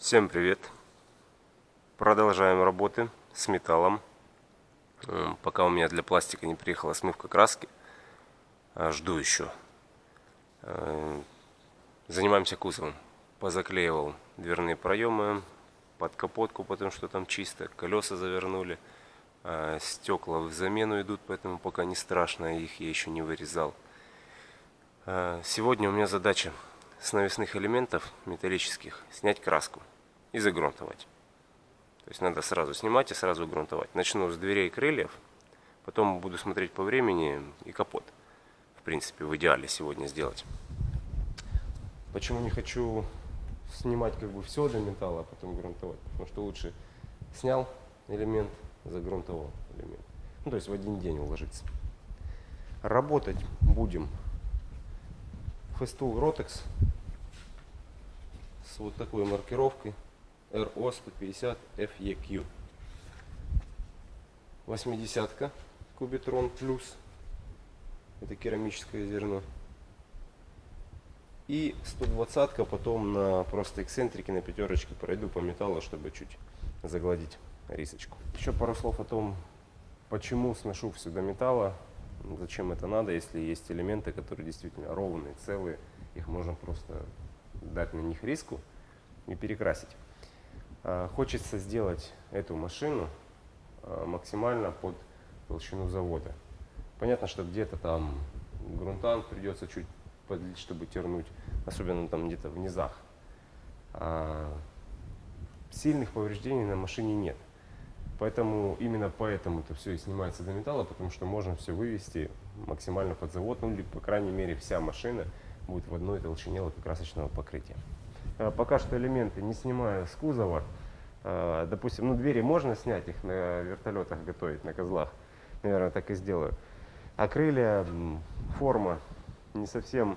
Всем привет! Продолжаем работы с металлом. М, Пока у меня для пластика не приехала смывка краски, а, жду еще. Э, Занимаемся кузовом. Позаклеивал дверные проемы под капотку, потому что там чисто. Колеса завернули. А, Стекла в замену идут, поэтому пока не страшно, их я еще не вырезал. А, Сегодня у меня задача с навесных элементов металлических снять краску и загрунтовать. То есть надо сразу снимать и сразу грунтовать. Начну с дверей и крыльев, потом буду смотреть по времени и капот. В принципе, в идеале сегодня сделать. Почему не хочу снимать как бы все до металла, а потом грунтовать? Потому что лучше снял элемент, загрунтовал элемент. Ну, то есть в один день уложиться. Работать будем Festool Rotex с вот такой маркировкой RO 150 FEQ. 80 Кубитрон плюс. Это керамическое зерно. И 120 потом на просто эксцентрике на пятерочке пройду по металлу, чтобы чуть загладить рисочку. Еще пару слов о том, почему сношу все металла, зачем это надо, если есть элементы, которые действительно ровные, целые, их можно просто дать на них риску и перекрасить. А, Хочется сделать эту машину а, максимально под толщину завода. Понятно, что где-то там грунтан придется чуть подлить, чтобы тернуть, особенно там где-то в низах. А сильных повреждений на машине нет. Поэтому именно поэтому это все и снимается до металла, потому что можно все вывести максимально под завод, ну или по крайней мере вся машина будет в одной толщине лакокрасочного покрытия. А, Пока что элементы не снимаю с кузова. А, Допустим, ну двери можно снять, их на вертолетах готовить, на козлах. Наверное, так и сделаю. А крылья, форма не совсем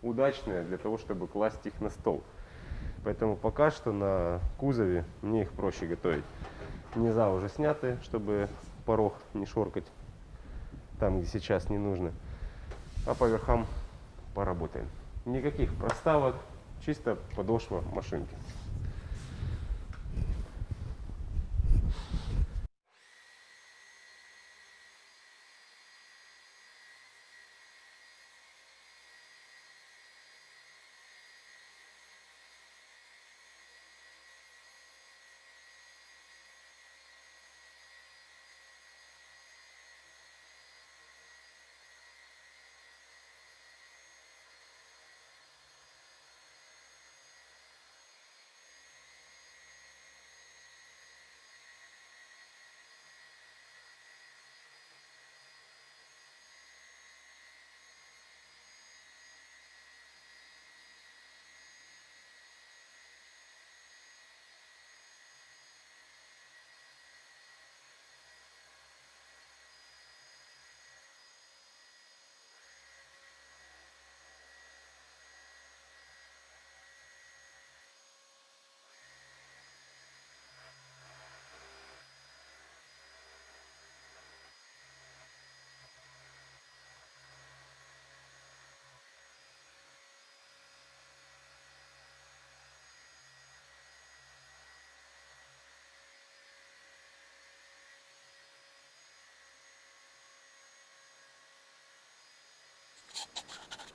удачная для того, чтобы класть их на стол. Поэтому пока что на кузове мне их проще готовить. Низа уже сняты, чтобы порог не шоркать там, где сейчас не нужно. А по верхам поработаем. Никаких проставок, чисто подошва машинки.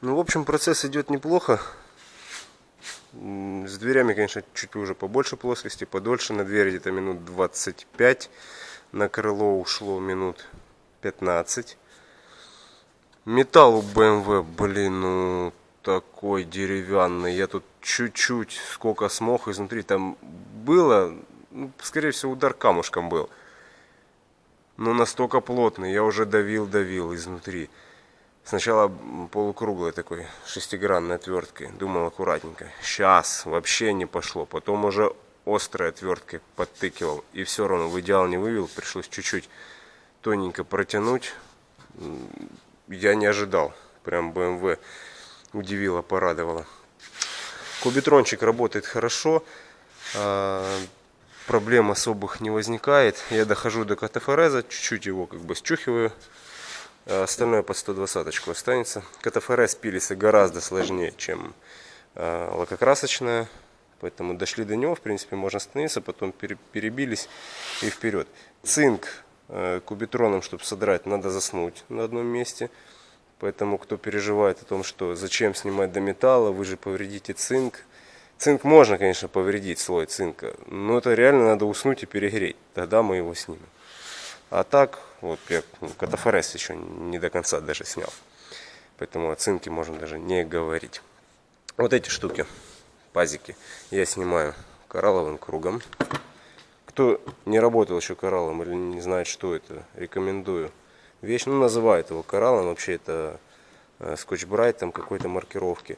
Ну, в общем, процесс идет неплохо. С дверями, конечно, чуть уже побольше плоскости, подольше. На дверь где-то минут 25. На крыло ушло минут 15. Металл у BMW, блин, ну такой деревянный. Я тут чуть-чуть сколько смог изнутри. Там было, ну, скорее всего, удар камушком был. Но настолько плотный, я уже давил-давил изнутри. Сначала полукруглой такой шестигранной отверткой. Думал аккуратненько. Сейчас вообще не пошло. Потом уже острой отверткой подтыкивал. И все равно в идеал не вывел. Пришлось чуть-чуть тоненько протянуть. Я не ожидал. Прям BMW удивило, порадовало. Кубитрончик работает хорошо. а, Проблем особых не возникает. Я дохожу до катафореза. Чуть-чуть его как бы счухиваю. А Остальное под 120 останется. КТФР с пилиса гораздо сложнее, чем э, лакокрасочная. Поэтому дошли до него, в принципе, можно остановиться, потом пере- перебились и вперед. Цинк э, кубитроном, чтобы содрать, надо заснуть на одном месте. Поэтому кто переживает о том, что зачем снимать до металла, вы же повредите цинк. Цинк можно, конечно, повредить, слой цинка, но это реально надо уснуть и перегреть. Тогда мы его снимем. А так, вот я катафорез еще не до конца даже снял. Поэтому о цинке можно даже не говорить. Вот эти штуки, пазики, я снимаю коралловым кругом. Кто не работал еще кораллом или не знает, что это, рекомендую. Вещь, ну, называют его кораллом, вообще это э, скотч-брайт там какой-то маркировки.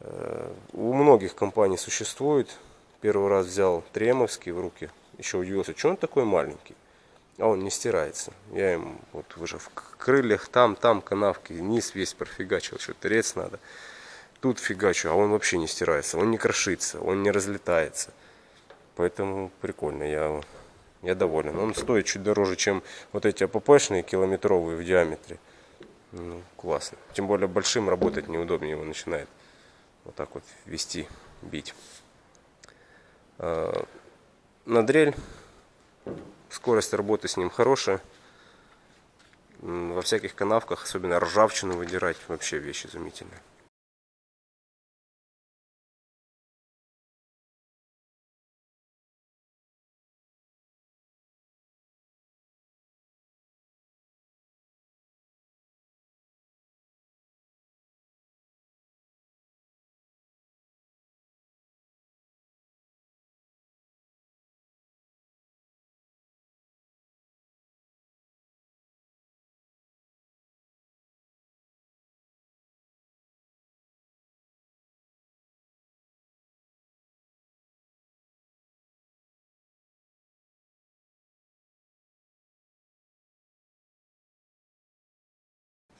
Э, У многих компаний существует. Первый раз взял тремовский в руки, еще удивился, что он такой маленький. А он не стирается. Я им вот уже в крыльях, там, там канавки, низ весь профигачил, что трец надо. Тут фигачу, а он вообще не стирается, он не крошится, он не разлетается. Поэтому прикольно, я, я доволен. Он стоит чуть дороже, чем вот эти АППшные километровые в диаметре. Ну, классно. Тем более большим работать неудобнее его начинает вот так вот вести, бить. А, На дрель скорость работы с ним хорошая. Во всяких канавках, особенно ржавчину выдирать, вообще вещь изумительная.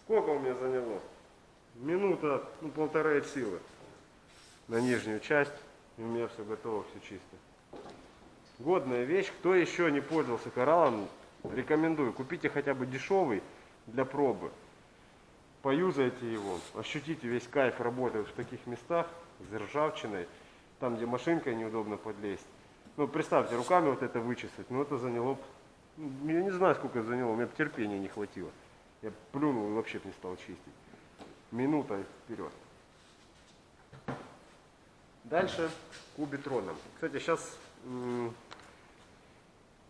Сколько у меня заняло? Минута, ну полторы от силы. На нижнюю часть. И у меня все готово, все чисто. Годная вещь. Кто еще не пользовался кораллом, рекомендую. Купите хотя бы дешевый для пробы. Поюзайте его. Ощутите весь кайф работы в таких местах с ржавчиной. Там, где машинкой неудобно подлезть. Ну, представьте, руками вот это вычесать. Ну, это заняло... ну, Я не знаю, сколько заняло. У меня терпения не хватило. Я плюнул и вообще не стал чистить. Минута и вперед. Дальше кубитроном. Кстати, сейчас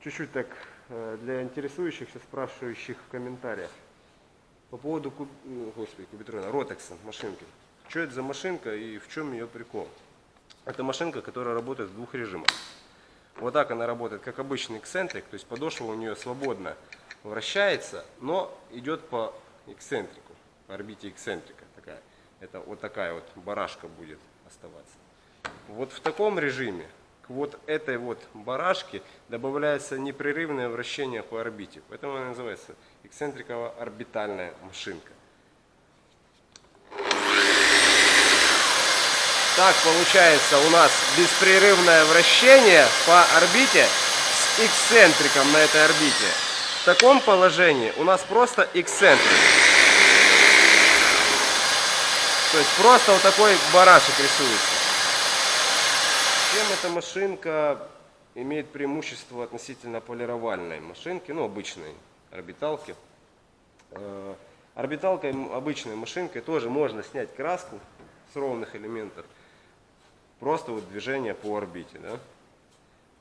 чуть-чуть так э, для интересующихся, спрашивающих в комментариях. По поводу куб... ну, господи, кубитрона, ротекса машинки. Что это за машинка и в чем ее прикол? Это машинка, которая работает в двух режимах. Вот так она работает, как обычный эксцентрик, то есть подошва у нее свободно вращается, но идет по эксцентрику, по орбите эксцентрика такая. Это вот такая вот барашка будет оставаться. Вот в таком режиме к вот этой вот барашке добавляется непрерывное вращение по орбите. Поэтому она называется эксцентриково-орбитальная машинка. Так получается у нас беспрерывное вращение по орбите с эксцентриком на этой орбите. В таком положении у нас просто эксцентрик. То есть просто вот такой барашек рисуется. Чем эта машинка имеет преимущество относительно полировальной машинки, ну обычной орбиталки. Э, Орбиталкой, обычной машинкой тоже можно снять краску с ровных элементов. Просто вот движение по орбите. Да?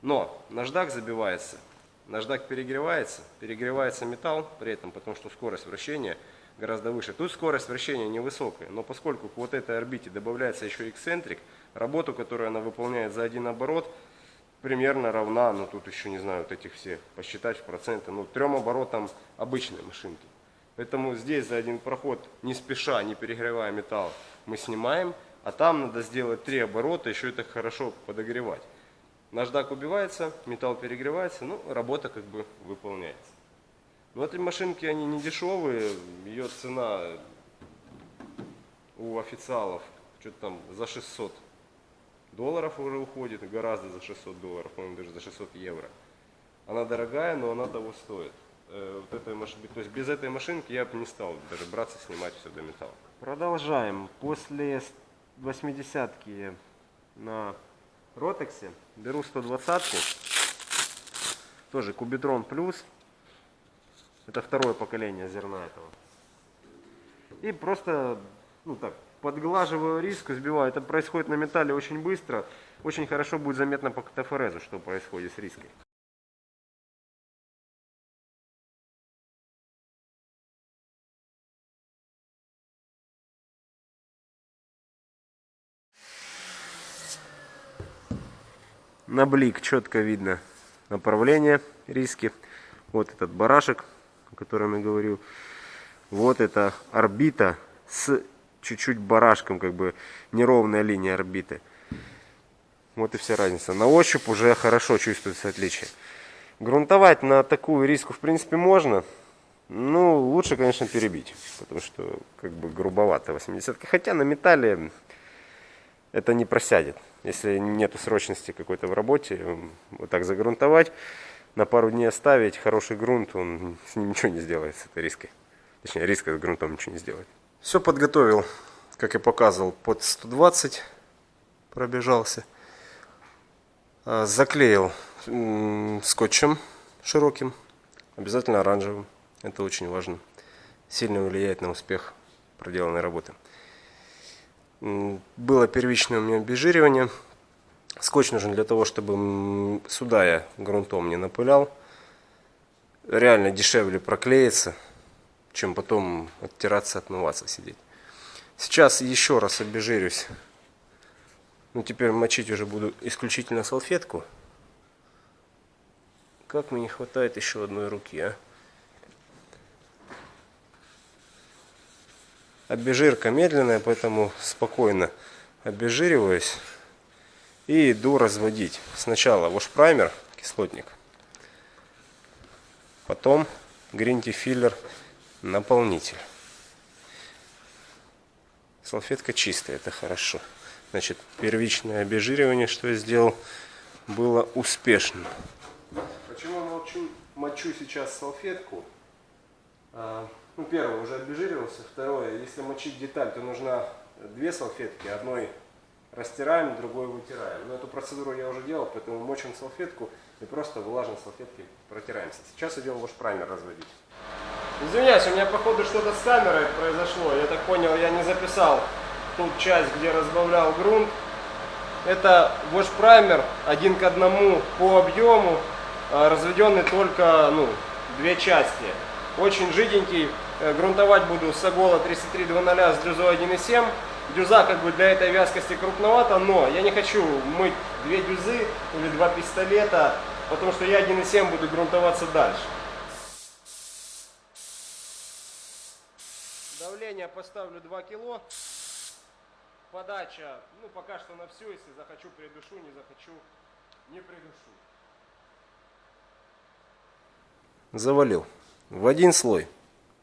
Но наждак забивается, наждак перегревается, перегревается металл при этом, потому что скорость вращения гораздо выше. Тут скорость вращения невысокая, но поскольку к вот этой орбите добавляется еще эксцентрик, работу, которую она выполняет за один оборот, примерно равна, ну тут еще не знаю, вот этих всех, посчитать в проценты, ну трем оборотам обычной машинки. Поэтому здесь за один проход, не спеша, не перегревая металл, мы снимаем, а там надо сделать три оборота, еще это хорошо подогревать. Наждак убивается, металл перегревается, ну, работа как бы выполняется. Но эти машинки, они не дешевые, ее цена у официалов что-то там за 600 долларов уже уходит, гораздо за 600 долларов, по-моему, даже за 600 евро. Она дорогая, но она того стоит. Э, Вот этой маш- То есть без этой машинки я бы не стал даже браться снимать все до металла. Продолжаем. После 80-ки на Ротексе. Беру 120 Тоже Кубитрон Плюс. Это второе поколение зерна этого. И просто, ну так, подглаживаю риску, сбиваю. Это происходит на металле очень быстро. Очень хорошо будет заметно по катафорезу, что происходит с риской. На блик четко видно направление риски. Вот этот барашек, о котором я говорил. Вот это орбита с чуть-чуть барашком, как бы неровная линия орбиты. Вот и вся разница. На ощупь уже хорошо чувствуется отличие. Грунтовать на такую риску в принципе можно. Ну, лучше, конечно, перебить, потому что как бы грубовато 80 -ка. Хотя на металле это не просядет. Если нет срочности какой-то в работе, вот так загрунтовать, на пару дней оставить хороший грунт, он с ним ничего не сделает, с этой риской. Точнее, риска с грунтом ничего не сделает. Все подготовил, как я показывал, под 120 пробежался. А, заклеил скотчем широким, обязательно оранжевым. Это очень важно. Сильно влияет на успех проделанной работы. Было первичное у меня обезжиривание. Скотч нужен для того, чтобы сюда я грунтом не напылял. Реально дешевле проклеится, чем потом оттираться, отмываться, сидеть. Сейчас еще раз обезжирюсь. Ну, теперь мочить уже буду исключительно салфетку. Как мне не хватает еще одной руки, а? Обезжирка медленная, поэтому спокойно обезжириваюсь и иду разводить. Сначала вошпраймер, кислотник, потом гринти филлер, наполнитель. Салфетка чистая, это хорошо. Значит, первичное обезжиривание, что я сделал, было успешным. Почему молчу, мочу сейчас салфетку? Ну, первое, уже обезжиривался. Второе, если мочить деталь, то нужна две салфетки. Одной растираем, другой вытираем. Но эту процедуру я уже делал, поэтому мочим салфетку и просто влажной салфеткой протираемся. Сейчас идем ваш праймер разводить. Извиняюсь, у меня походу что-то с камерой произошло. Я так понял, я не записал ту часть, где разбавлял грунт. Это ваш праймер один к одному по объему, а, разведенный только ну, две части очень жиденький. Э, грунтовать буду с Агола 3300 с дюзой 1.7. Дюза как бы для этой вязкости крупновато, но я не хочу мыть две дюзы или два пистолета, потому что я 1.7 буду грунтоваться дальше. Давление поставлю 2 кило. Подача, ну пока что на всю, если захочу придушу, не захочу не придушу. Завалил. В один слой.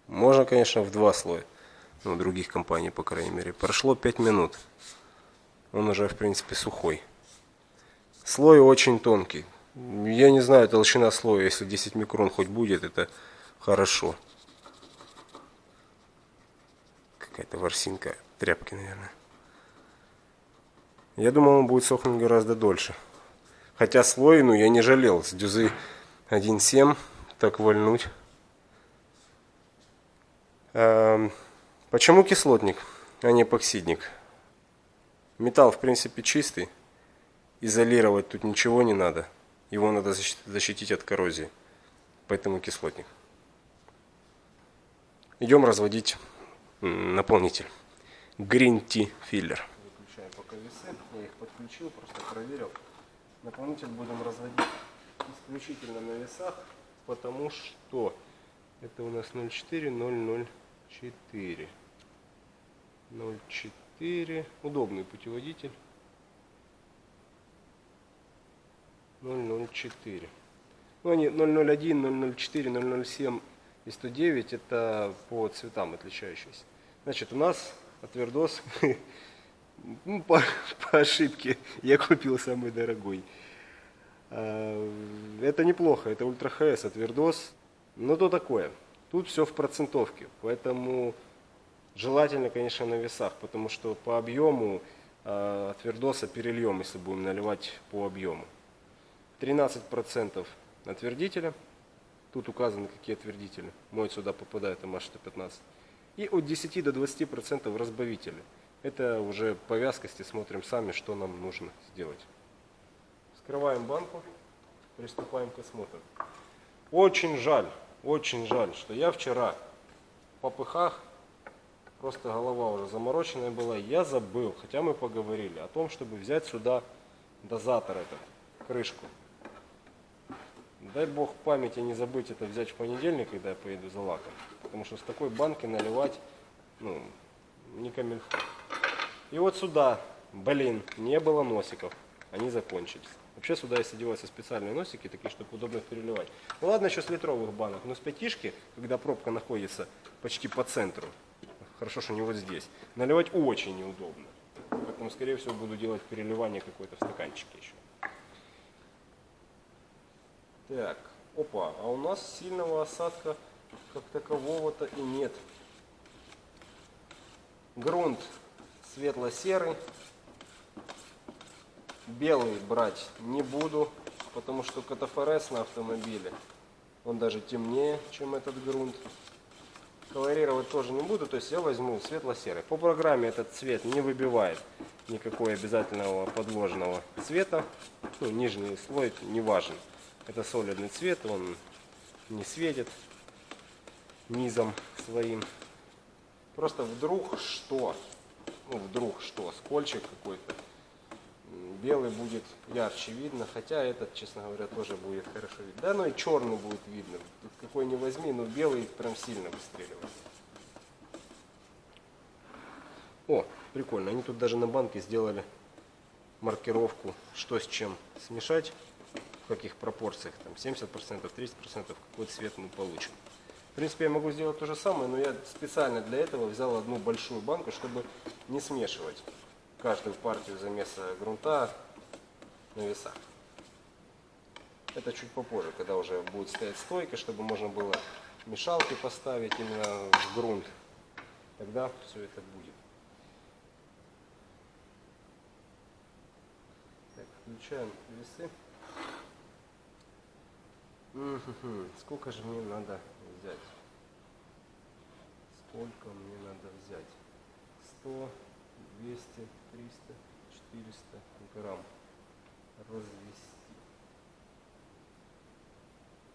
Можно, конечно, в два слоя. Ну, других компаний, по крайней мере. Прошло 5 минут. Он уже, в принципе, сухой. Слой очень тонкий. Я не знаю, толщина слоя, если 10 микрон хоть будет, это хорошо. Какая-то ворсинка тряпки, наверное. Я думал, он будет сохнуть гораздо дольше. Хотя слой, ну, я не жалел. С дюзы 1.7 так вольнуть. Эм, почему кислотник, а не эпоксидник? Металл, в принципе, чистый. Изолировать тут ничего не надо. Его надо защитить от коррозии. Поэтому кислотник. Идем разводить наполнитель. Green Tea Filler. Выключаю пока весы. Я их подключил, просто проверил. Наполнитель будем разводить исключительно на весах, потому что это у нас 0,4, 0,04. 0,4. Удобный путеводитель. 0,04. Ну, они 0,01, 0,04, 0,07 и 109 это по цветам отличающиеся. Значит, у нас отвердос, ну, по, по ошибке, я купил самый дорогой. А, это неплохо, это ультра ХС, отвердос. Ну, то такое. Тут все в процентовке, поэтому желательно, конечно, на весах, потому что по объему а твердоса перельем, если будем наливать по объему. 13% отвердителя. Тут указаны какие отвердители. Мой сюда попадает МА-115. И от 10 до 20% разбавители. Это уже по вязкости смотрим сами, что нам нужно сделать. Вскрываем банку, приступаем к осмотру. Очень жаль, очень жаль, что я вчера по пыхах, просто голова уже замороченная была, я забыл, хотя мы поговорили о том, чтобы взять сюда дозатор этот, крышку. Дай бог памяти не забыть это взять в понедельник, когда я поеду за лаком. Потому что с такой банки наливать, ну, не камильфо. И вот сюда, блин, не было носиков. Они закончились. Вообще сюда если делаются специальные носики, такие, чтобы удобно их переливать. Ну ладно, еще с литровых банок, но с пятишки, когда пробка находится почти по центру, хорошо, что не вот здесь, наливать очень неудобно. Поэтому, скорее всего, буду делать переливание какое-то в стаканчике еще. Так, опа, а у нас сильного осадка как такового-то и нет. Грунт светло-серый. Белый брать не буду, потому что катафорез на автомобиле, он даже темнее, чем этот грунт. Колорировать тоже не буду, то есть я возьму светло-серый. По программе этот цвет не выбивает никакой обязательного подложного цвета. Ну, нижний слой не важен. Это солидный цвет, он не светит низом своим. Просто вдруг что, ну вдруг что, скольчик какой-то, белый будет ярче видно, хотя этот, честно говоря, тоже будет хорошо видно. Да, ну и черный будет видно, Тут какой не возьми, но белый прям сильно выстреливает. О, прикольно, они тут даже на банке сделали маркировку, что с чем смешать каких пропорциях, там 70%, 30%, какой цвет мы получим. В принципе, я могу сделать то же самое, но я специально для этого взял одну большую банку, чтобы не смешивать каждую партию замеса грунта на весах. Это чуть попозже, когда уже будет стоять стойка, чтобы можно было мешалки поставить именно в грунт. Тогда все это будет. Так, включаем весы. Сколько же мне надо взять? Сколько мне надо взять? 100, 200, 300, 400 грамм развести.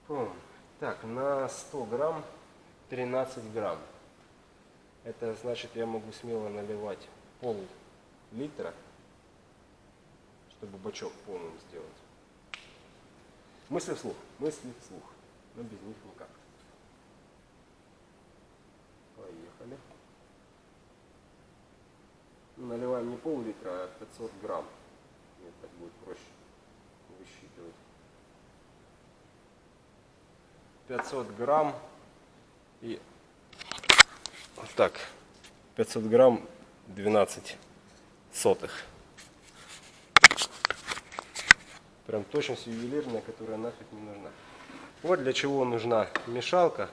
Пум. Так, на 100 грамм 13 грамм. Это значит, я могу смело наливать пол литра, чтобы бачок полным сделать. Мысли вслух, мысли вслух. Но без них никак. Поехали. Наливаем не пол-литра, а 500 грамм. Мне так будет проще высчитывать. 500 грамм и так 500 грамм 12 сотых. Прям точность ювелирная, которая нафиг не нужна. Вот для чего нужна мешалка,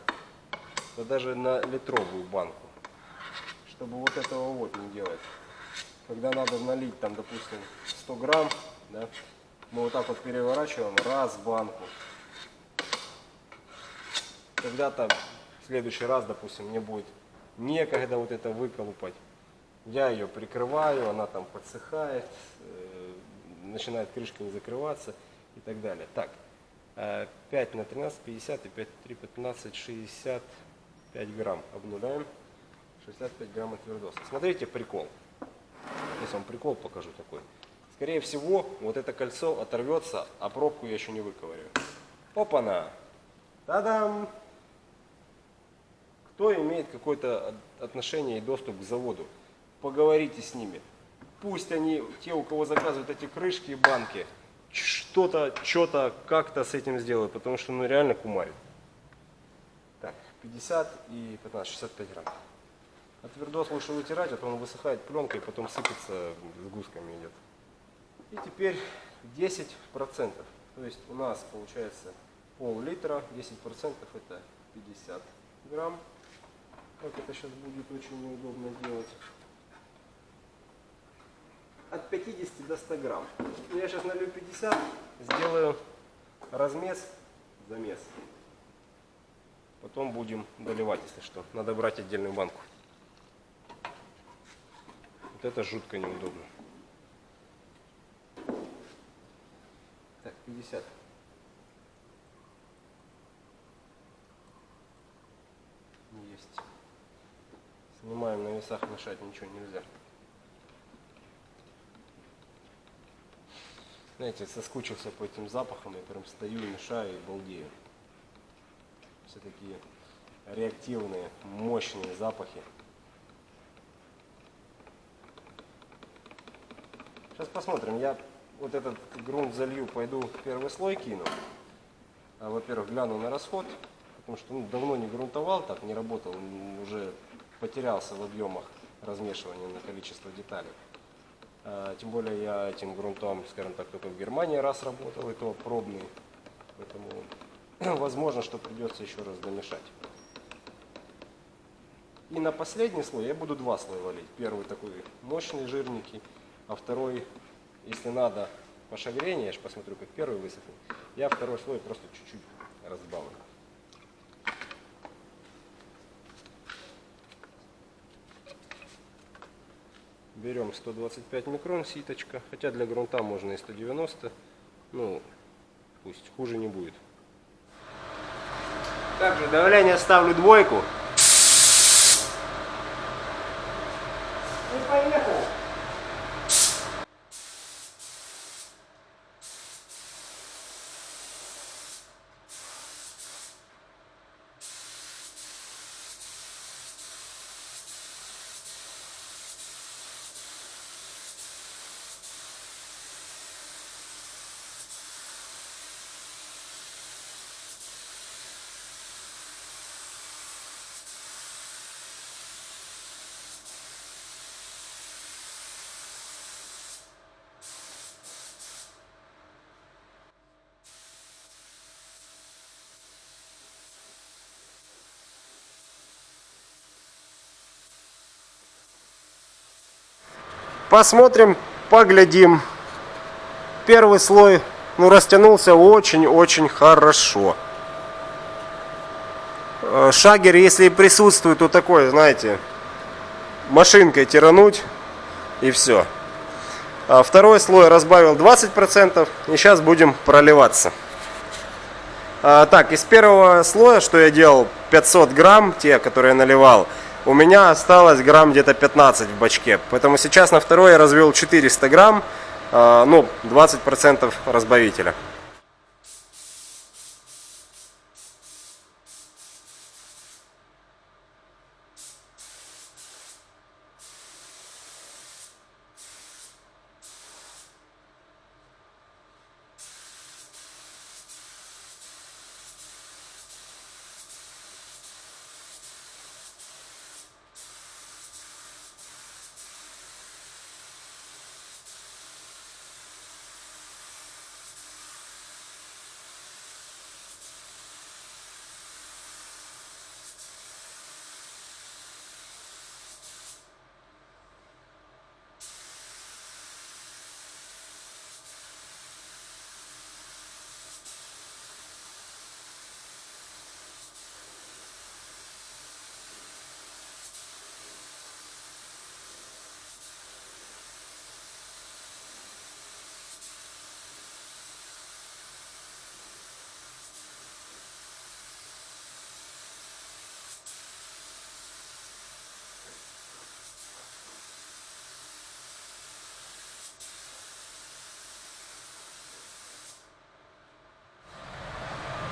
да даже на литровую банку. Чтобы вот этого вот не делать. Когда надо налить там, допустим, 100 грамм, да, мы вот так вот переворачиваем раз банку. Когда-то в следующий раз, допустим, мне будет некогда вот это выколупать. Я ее прикрываю, она там подсыхает, э, начинает крышка не закрываться и так далее. Так, 5 э, на 13, 50 и 5 3, 15, 65 грамм. Обнуляем. 65 грамм твердоса. Смотрите прикол. Сейчас вам прикол покажу такой. Скорее всего, вот это кольцо оторвется, а пробку я еще не выковырю. Опа-на! Та-дам! Кто имеет какое-то отношение и доступ к заводу? Поговорите с ними пусть они, те, у кого заказывают эти крышки и банки, что-то, что-то, как-то с этим сделают, потому что ну реально кумарит. Так, 50 и 15, 65 грамм. А твердос лучше вытирать, а то он высыхает пленкой, потом сыпется, с гусками идет. И теперь 10%. То есть у нас получается пол-литра, 10% это 50 грамм. Как это сейчас будет очень неудобно делать. от 50 до 100 грамм. Я сейчас налью 50, сделаю размес, замес. Потом будем доливать, если что. Надо брать отдельную банку. Вот это жутко неудобно. Так, 50. Есть. Снимаем на весах, мешать ничего нельзя. Знаете, соскучился по этим запахам, я прям стою, мешаю и балдею. Все такие реактивные, мощные запахи. Сейчас посмотрим. Я вот этот грунт залью, пойду первый слой кину. А, Во-первых, гляну на расход, потому что ну, давно не грунтовал, так не работал, уже потерялся в объемах размешивания на количество деталей. А, Тем более я этим грунтом, скажем так, только в Германии раз работал, и то пробный. Поэтому возможно, что придется еще раз домешать. И на последний слой я буду два слоя валить. Первый такой мощный, жирненький, а второй, если надо, по шагрению, я же посмотрю, как первый высохнет, я второй слой просто чуть-чуть разбавлю. Берем 125 микрон ситочка, хотя для грунта можно и 190, ну, пусть хуже не будет. Также давление ставлю двойку. И поехал. Посмотрим, поглядим. Первый слой ну, растянулся очень-очень хорошо. Э, Шагер, если присутствует, то такой, знаете, машинкой тирануть и все. А второй слой разбавил 20% и сейчас будем проливаться. А, так, из первого слоя, что я делал, 500 грамм, те, которые я наливал, у меня осталось грамм где-то 15 в бачке. Поэтому сейчас на второй я развел 400 грамм, а, ну, 20% разбавителя.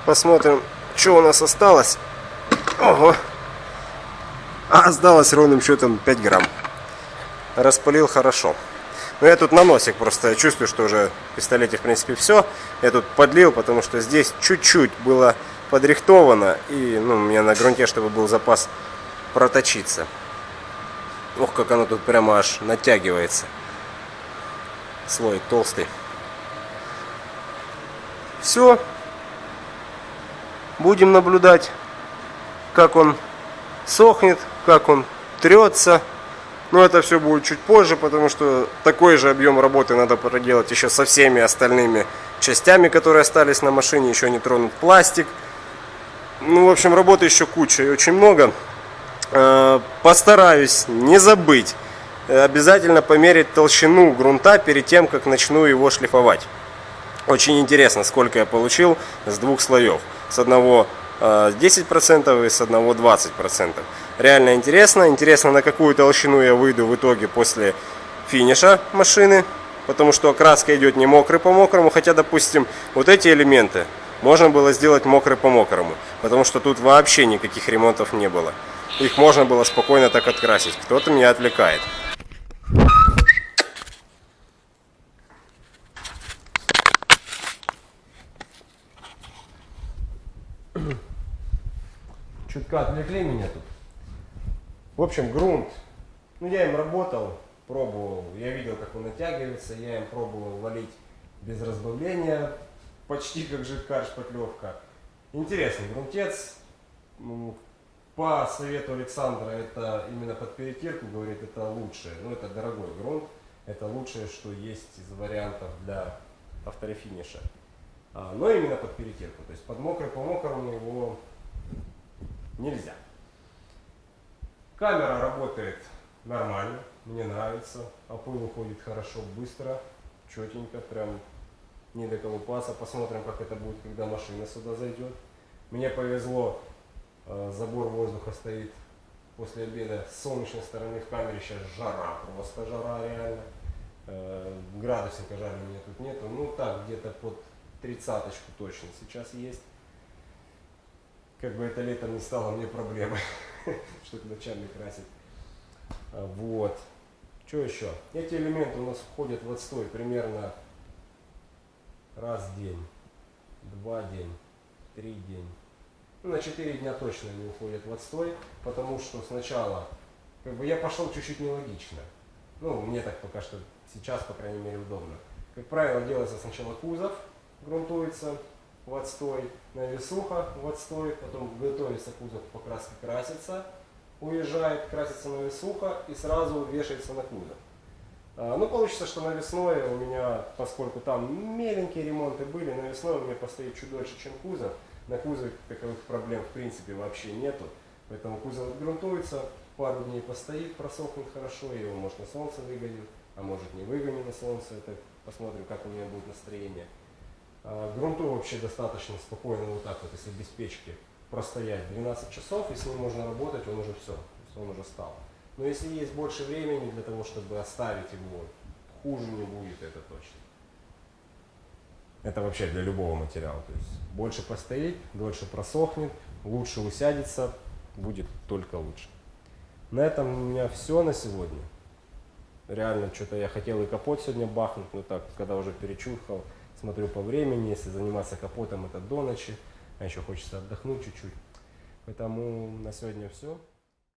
Посмотрим, что у нас осталось. Ого. А осталось ровным счетом 5 грамм. Распылил хорошо. Но я тут на носик просто чувствую, что уже в пистолете в принципе все. Я тут подлил, потому что здесь чуть-чуть было подрихтовано. И ну, у меня на грунте, чтобы был запас проточиться. Ох, как оно тут прямо аж натягивается. Слой толстый. Все, Будем наблюдать, как он сохнет, как он трется. Но это все будет чуть позже, потому что такой же объем работы надо проделать еще со всеми остальными частями, которые остались на машине, еще не тронут пластик. Ну, в общем, работы еще куча и очень много. Э, Постараюсь не забыть э, обязательно померить толщину грунта перед тем, как начну его шлифовать. Очень интересно, сколько я получил с двух слоев. С одного э, 10% и с одного 20%. Реально интересно. Интересно, на какую толщину я выйду в итоге после финиша машины. Потому что окраска идет не мокрый по мокрому. Хотя, допустим, вот эти элементы можно было сделать мокрый по мокрому. Потому что тут вообще никаких ремонтов не было. Их можно было спокойно так открасить. Кто-то меня отвлекает. Чутка отвлекли меня тут. В общем, грунт. Ну, я им работал, пробовал. Я видел, как он натягивается. Я им пробовал валить без разбавления. Почти как жидкая шпатлевка. Интересный грунтец. Ну, По совету Александра, это именно под перетирку, говорит, это лучшее. Ну, это дорогой грунт. Это лучшее, что есть из вариантов для авторефиниша. А, но именно под перетирку. То есть под мокрый по мокрому его нельзя. Камера работает нормально, мне нравится. Опыл уходит хорошо, быстро, четенько, прям не до колупаса. Посмотрим, как это будет, когда машина сюда зайдет. Мне повезло, э, забор воздуха стоит после обеда с солнечной стороны в камере. Сейчас жара, просто жара реально. Э, Градусника жаль у меня тут нету. Ну так, где-то под тридцаточку точно сейчас есть как бы это летом не стало мне проблемой, что-то ночами красить. А, Вот. Что еще? Эти элементы у нас входят в отстой примерно раз в день, два день, три день. Ну, на 4 дня точно они уходят в отстой, потому что сначала, как бы я пошел чуть-чуть нелогично. Ну, мне так пока что сейчас, по крайней мере, удобно. Как правило, делается сначала кузов, грунтуется, в отстой, навесуха в отстой, потом готовится кузов покраски красится, уезжает, красится навесуха и сразу вешается на кузов. А, Ну, получится, что навесное у меня, поскольку там меленькие ремонты были, навесное у меня постоит чуть дольше, чем кузов. На кузове таковых проблем в принципе вообще нету. Поэтому кузов отгрунтуется, пару дней постоит, просохнет хорошо, его может на солнце выгоню, а может не выгоню на солнце, это посмотрим, как у меня будет настроение. А, Грунту вообще достаточно спокойно вот так вот, если без печки простоять 12 часов, и с ним можно работать, он уже все, он уже стал. Но если есть больше времени для того, чтобы оставить его, хуже не будет, это точно. Это вообще для любого материала. То есть больше постоит, дольше просохнет, лучше усядется, будет только лучше. На этом у меня все на сегодня. Реально, что-то я хотел и капот сегодня бахнуть, но так, когда уже перечухал, смотрю по времени, если заниматься капотом это до ночи, а еще хочется отдохнуть чуть-чуть. Поэтому на сегодня все.